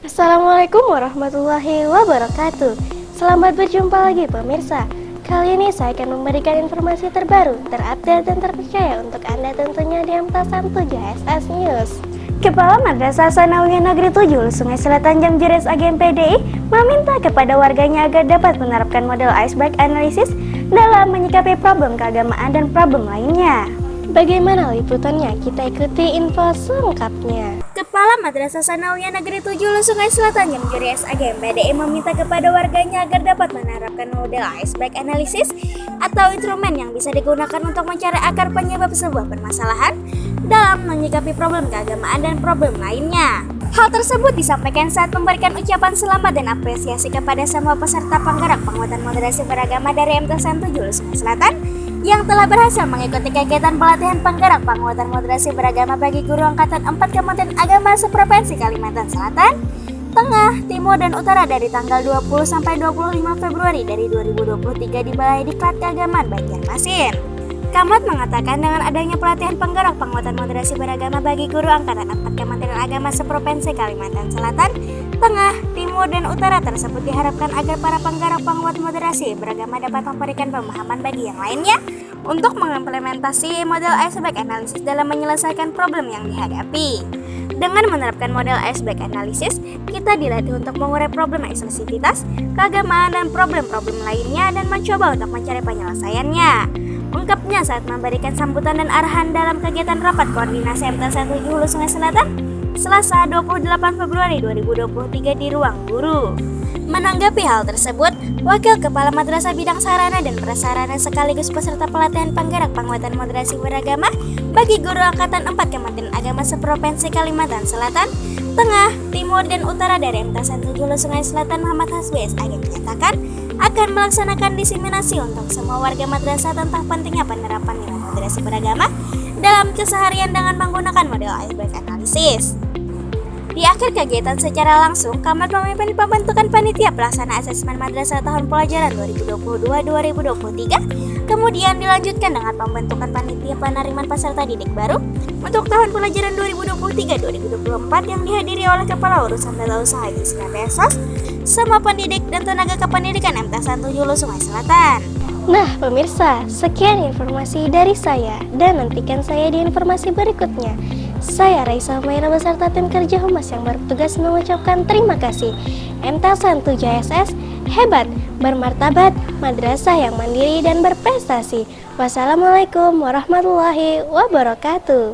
Assalamualaikum warahmatullahi wabarakatuh. Selamat berjumpa lagi pemirsa. Kali ini saya akan memberikan informasi terbaru, terupdate dan terpercaya untuk Anda tentunya di Amtasan 7 SS News. Kepala Madrasah Sanawiyah Negeri 7 Sungai Selatan Jamjeres Agen PDI meminta kepada warganya agar dapat menerapkan model iceberg analysis dalam menyikapi problem keagamaan dan problem lainnya. Bagaimana liputannya? Kita ikuti info selengkapnya. Kepala Madrasah Sanawiyah Negeri 7 Sungai Selatan Jamjuri SAG MPDI meminta kepada warganya agar dapat menerapkan model iceberg analysis atau instrumen yang bisa digunakan untuk mencari akar penyebab sebuah permasalahan dalam menyikapi problem keagamaan dan problem lainnya. Hal tersebut disampaikan saat memberikan ucapan selamat dan apresiasi kepada semua peserta penggerak penguatan moderasi beragama dari MTSN 7 Sungai Selatan yang telah berhasil mengikuti kegiatan pelatihan penggerak penguatan moderasi beragama bagi guru angkatan 4 Kementerian Agama seprovinsi Kalimantan Selatan, Tengah, Timur, dan Utara dari tanggal 20 sampai 25 Februari dari 2023 di Balai Diklat Keagamaan Banjarmasin. Kamat mengatakan dengan adanya pelatihan penggerak penguatan moderasi beragama bagi guru angkatan 4 Kementerian Agama seprovinsi Kalimantan Selatan, Tengah, Timur, dan Utara tersebut diharapkan agar para penggerak penguat moderasi beragama dapat memberikan pemahaman bagi yang lainnya untuk mengimplementasi model iceberg analysis dalam menyelesaikan problem yang dihadapi. Dengan menerapkan model iceberg analysis, kita dilatih untuk mengurai problem eksklusivitas, keagamaan, dan problem-problem lainnya dan mencoba untuk mencari penyelesaiannya. Ungkapnya saat memberikan sambutan dan arahan dalam kegiatan rapat koordinasi MT 1 Hulu Sungai Selatan Selasa 28 Februari 2023 di Ruang Guru. Menanggapi hal tersebut, Wakil Kepala Madrasah Bidang Sarana dan Prasarana sekaligus peserta pelatihan penggerak penguatan moderasi beragama bagi guru angkatan 4 Kementerian Agama seprovinsi Kalimantan Selatan, Tengah, Timur, dan Utara dari MTSN 7 Sungai Selatan Muhammad Hasbi SAG menyatakan akan melaksanakan diseminasi untuk semua warga madrasah tentang pentingnya penerapan nilai moderasi beragama dalam keseharian dengan menggunakan model iceberg analysis. Di akhir kegiatan secara langsung, Kamat memimpin pembentukan panitia pelaksana asesmen madrasah tahun pelajaran 2022-2023, kemudian dilanjutkan dengan pembentukan panitia penerimaan peserta didik baru untuk tahun pelajaran 2023-2024 yang dihadiri oleh Kepala Urusan Tata Usaha Islam Pesos, semua pendidik dan tenaga kependidikan MT 1 Hulu Sungai Selatan. Nah, pemirsa, sekian informasi dari saya dan nantikan saya di informasi berikutnya. Saya Raisa Maira beserta tim kerja Humas yang bertugas mengucapkan terima kasih. MTSN 7SS hebat, bermartabat, madrasah yang mandiri dan berprestasi. Wassalamualaikum warahmatullahi wabarakatuh.